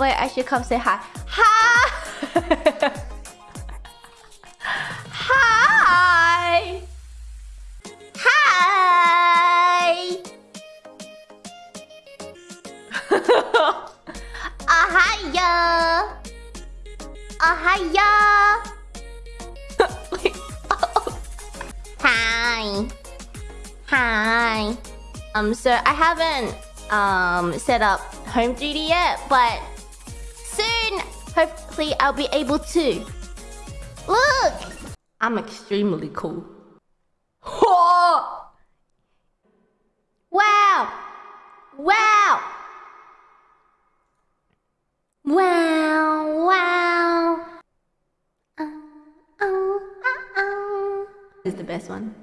wait, I should come say hi. Hi! hi! Hi! Ahaya! Ahaya! Hi. Hi. Um, so I haven't um set up home duty yet, but hopefully, I'll be able to. Look, I'm extremely cool. Wow! Wow! Wow! Wow! Uh, uh, uh, uh. Is the best one.